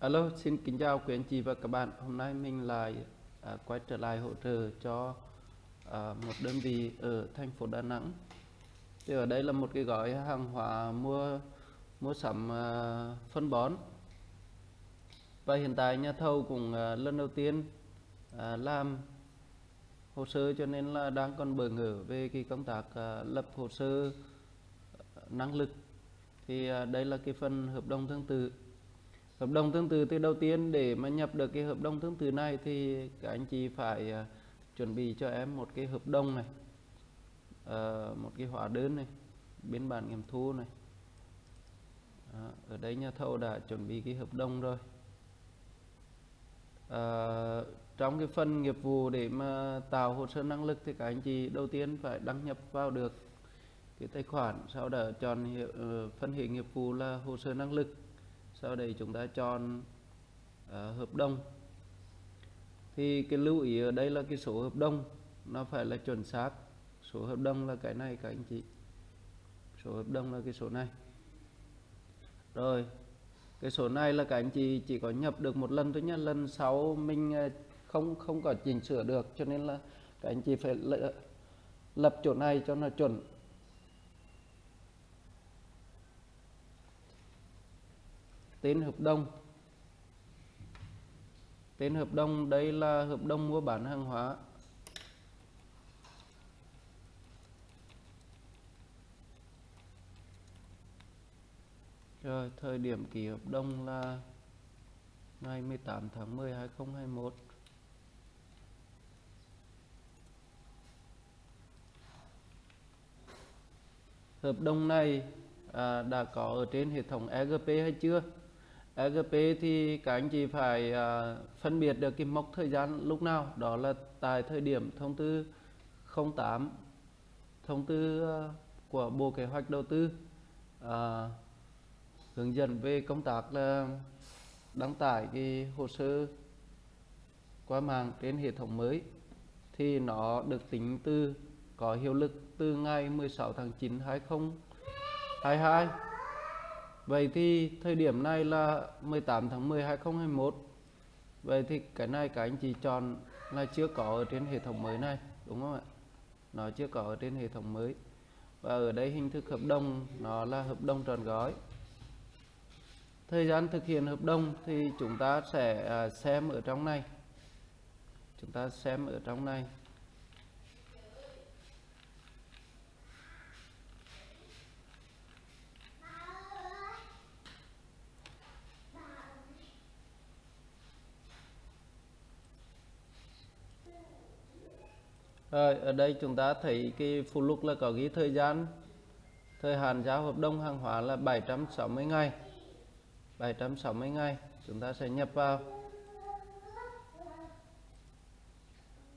Alo, xin kính chào quý anh chị và các bạn. Hôm nay mình lại à, quay trở lại hỗ trợ cho à, một đơn vị ở thành phố Đà Nẵng. Thì ở đây là một cái gói hàng hóa mua mua sắm à, phân bón. Và hiện tại nhà thầu cũng à, lần đầu tiên à, làm hồ sơ cho nên là đang còn bỡ ngỡ về cái công tác à, lập hồ sơ à, năng lực. Thì à, đây là cái phần hợp đồng tương tự hợp đồng tương tự thì đầu tiên để mà nhập được cái hợp đồng tương tự này thì các anh chị phải uh, chuẩn bị cho em một cái hợp đồng này uh, một cái hóa đơn này biên bản nghiệm thu này. Uh, ở đây nhà thầu đã chuẩn bị cái hợp đồng rồi. Uh, trong cái phần nghiệp vụ để mà tạo hồ sơ năng lực thì các anh chị đầu tiên phải đăng nhập vào được cái tài khoản sau đó chọn hiệu, uh, phân hệ nghiệp vụ là hồ sơ năng lực sau đây chúng ta chọn uh, hợp đồng. Thì cái lưu ý ở đây là cái số hợp đồng nó phải là chuẩn xác. Số hợp đồng là cái này các anh chị. Số hợp đồng là cái số này. Rồi cái số này là các anh chị chỉ có nhập được một lần thôi nhé lần sau mình ờ, không không có chỉnh sửa được cho nên là các anh chị phải lập chỗ này cho nó chuẩn. Tên hợp đồng. Tên hợp đồng đây là hợp đồng mua bán hàng hóa. Rồi thời điểm ký hợp đồng là ngày 18 tháng 10 2021 hợp đồng này à, đã có ở trên hệ thống EGP hay chưa? EGP thì các anh chị phải à, phân biệt được cái mốc thời gian lúc nào. Đó là tại thời điểm thông tư 08 thông tư à, của Bộ Kế hoạch Đầu tư à, hướng dẫn về công tác là đăng tải cái hồ sơ qua mạng trên hệ thống mới thì nó được tính từ có hiệu lực từ ngày 16 tháng 9 2022 Vậy thì thời điểm này là 18 tháng 10 2021 Vậy thì cái này các anh chị chọn là chưa có ở trên hệ thống mới này, Đúng không ạ? Nó chưa có ở trên hệ thống mới. Và ở đây hình thức hợp đồng, nó là hợp đồng tròn gói. Thời gian thực hiện hợp đồng thì chúng ta sẽ à, xem ở trong này. Chúng ta xem ở trong này. Rồi, ở đây chúng ta thấy cái phụ lục là có ghi thời gian. Thời hạn giao hợp đồng hàng hóa là 760 ngày. 760 ngày chúng ta sẽ nhập vào.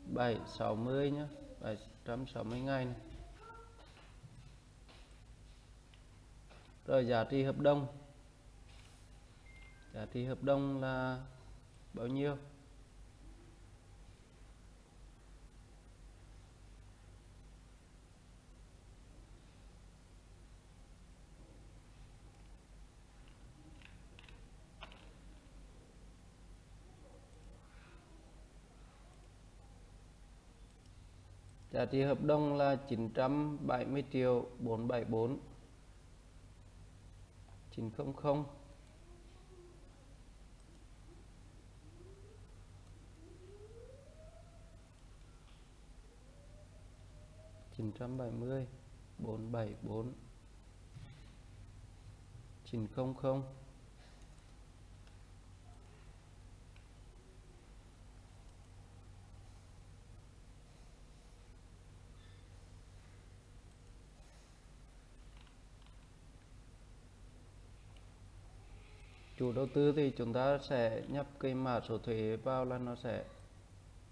760 nhé 760 ngày này. rồi giá trị hợp đồng. Giá trị hợp đồng là bao nhiêu? Giá trị hợp đồng là 970 triệu 474 900 970 474 900 chủ đầu tư thì chúng ta sẽ nhập cái mã số thuế vào là nó sẽ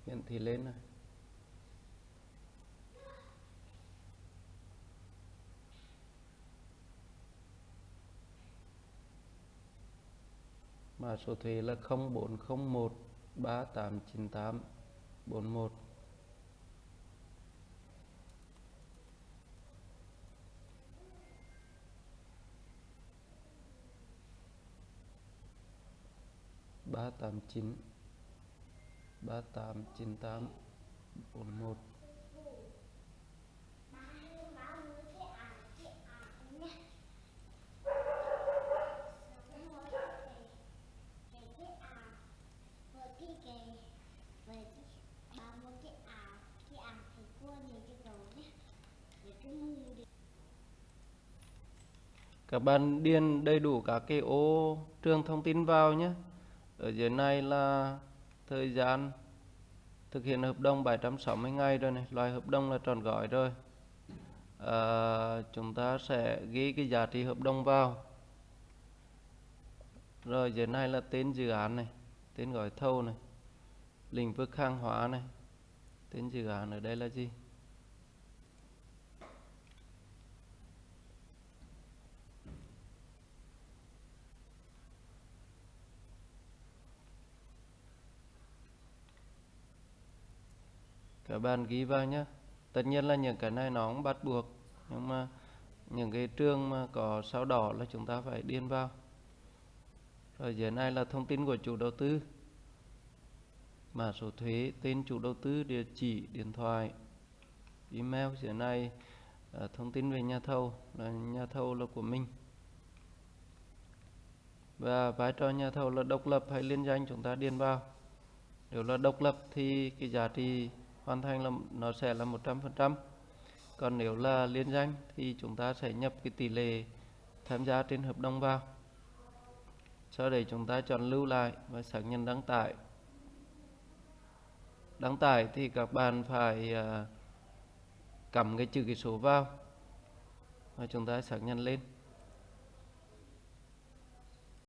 hiển thị lên này. Mã số thuế là 0401 3898 389 3898 41 các bạn điền đầy đủ các cái ô trường thông tin vào nhé ở dưới này là thời gian thực hiện hợp đồng 760 ngày rồi này loại hợp đồng là tròn gói rồi. À, chúng ta sẽ ghi cái giá trị hợp đồng vào. Rồi dưới này là tên dự án này tên gói thầu này lĩnh vực hàng hóa này. Tên dự án ở đây là gì? Các bạn ghi vào nhé tất nhiên là những cái này nó cũng bắt buộc nhưng mà những cái trường mà có sao đỏ là chúng ta phải điền vào. Rồi dưới này là thông tin của chủ đầu tư. Mã số thuế tên chủ đầu tư địa chỉ điện thoại email. Dưới này à, thông tin về nhà thầu là nhà thầu là của mình. Và vai trò nhà thầu là độc lập hay liên danh chúng ta điền vào. Nếu là độc lập thì cái giá trị hoàn thành là nó sẽ là 100% còn nếu là liên danh thì chúng ta sẽ nhập cái tỷ lệ tham gia trên hợp đồng vào. Sau đấy chúng ta chọn lưu lại và xác nhận đăng tải. Đăng tải thì các bạn phải à, uh, cắm cái chữ ký số vào và chúng ta xác nhận lên.